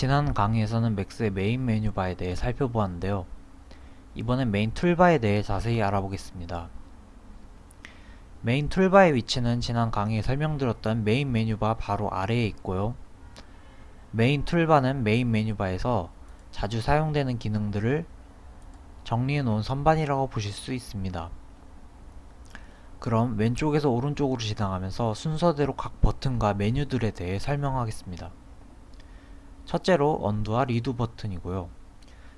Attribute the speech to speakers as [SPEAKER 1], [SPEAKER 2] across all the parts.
[SPEAKER 1] 지난 강의에서는 맥스의 main menu bar에 대해 살펴보았는데요. 이번엔 main toolbar에 대해 자세히 알아보겠습니다. main toolbar의 위치는 지난 강의에 설명드렸던 main menu bar 바로 아래에 있고요. main toolbar는 main menu bar에서 자주 사용되는 기능들을 정리해 놓은 선반이라고 보실 수 있습니다. 그럼 왼쪽에서 오른쪽으로 지나가면서 순서대로 각 버튼과 메뉴들에 대해 설명하겠습니다. 첫째로 undo와 redo 버튼이고요.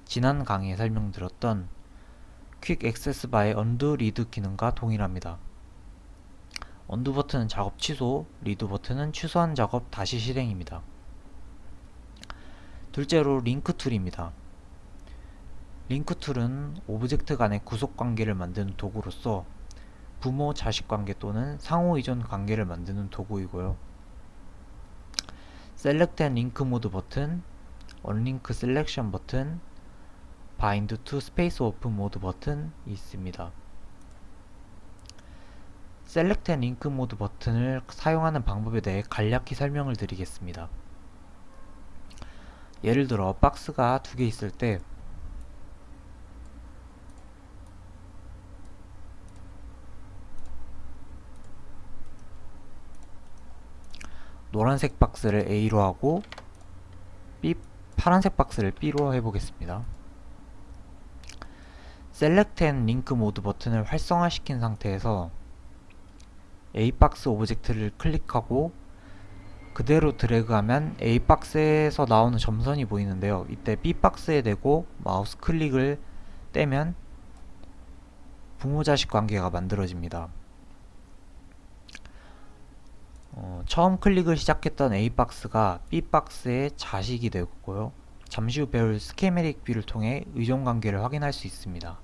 [SPEAKER 1] 지난 강의에 설명드렸던 quick access bar의 undo redo 기능과 동일합니다. undo 버튼은 작업 취소, redo 버튼은 취소한 작업 다시 실행입니다. 둘째로 link tool입니다. link tool은 object 간의 구속 관계를 만드는 도구로서 부모 자식 관계 또는 상호 의존 관계를 만드는 도구이고요. select and link mode 버튼, unlink selection 버튼, bind to space warp mode 버튼이 있습니다. select and link mode 버튼을 사용하는 방법에 대해 간략히 설명을 드리겠습니다. 예를 들어 박스가 두 개 있을 때 노란색 박스를 A로 하고 B, 파란색 박스를 B로 해보겠습니다. select and link mode 버튼을 활성화시킨 상태에서 A박스 object를 클릭하고 그대로 드래그하면 A박스에서 나오는 점선이 보이는데요. 이때 B박스에 대고 마우스 클릭을 떼면 부모자식 관계가 만들어집니다. 어, 처음 클릭을 시작했던 A박스가 B박스의 자식이 되었고요. 잠시 후 배울 schematic view를 통해 의존관계를 확인할 수 있습니다.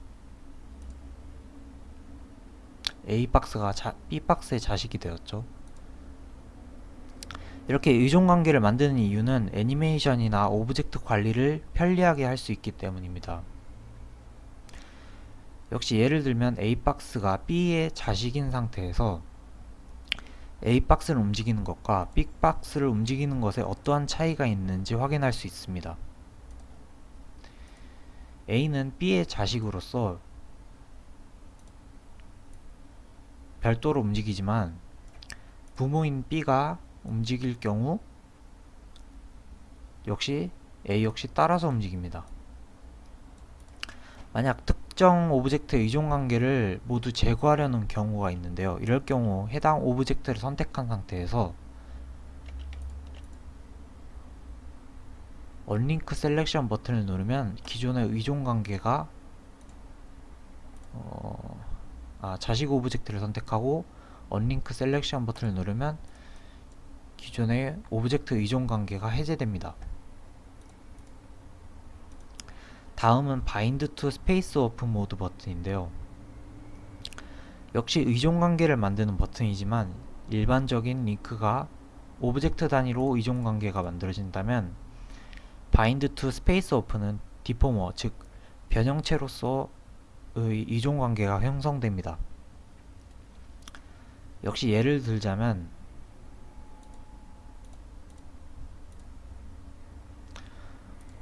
[SPEAKER 1] A박스가 자, B박스의 자식이 되었죠. 이렇게 의존관계를 만드는 이유는 애니메이션이나 object 관리를 편리하게 할 수 있기 때문입니다. 역시 예를 들면 A박스가 B의 자식인 상태에서 A박스를 움직이는 것과 B박스를 움직이는 것에 어떠한 차이가 있는지 확인할 수 있습니다. A는 B의 자식으로서 별도로 움직이지만 부모인 B가 움직일 경우 역시 A 역시 따라서 움직입니다. 만약 특정 object의 의존관계를 모두 제거하려는 경우가 있는데요. 이럴 경우 해당 object를 선택한 상태에서 Unlink Selection 버튼을 누르면 기존의 의존관계가 어, 아, 자식 object를 선택하고 Unlink Selection 버튼을 누르면 기존의 object 의존 관계가 해제됩니다. 다음은 Bind to Space Warp mode 버튼인데요. 역시 의존 관계를 만드는 버튼이지만 일반적인 링크가 object 단위로 의존 관계가 만들어진다면 Bind to Space Warp는 deformer 즉 변형체로서의 의존 관계가 형성됩니다. 역시 예를 들자면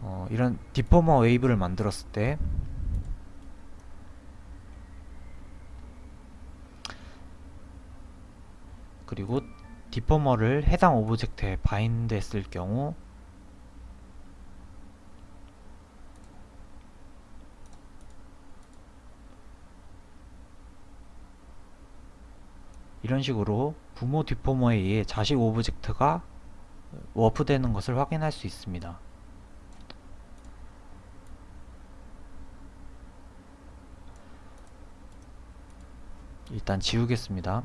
[SPEAKER 1] 어, 이런 deformer wave를 만들었을 때 그리고 deformer를 해당 object에 bind 했을 경우 이런 식으로 부모 deformer에 의해 자식 object가 warp되는 것을 확인할 수 있습니다. 일단 지우겠습니다.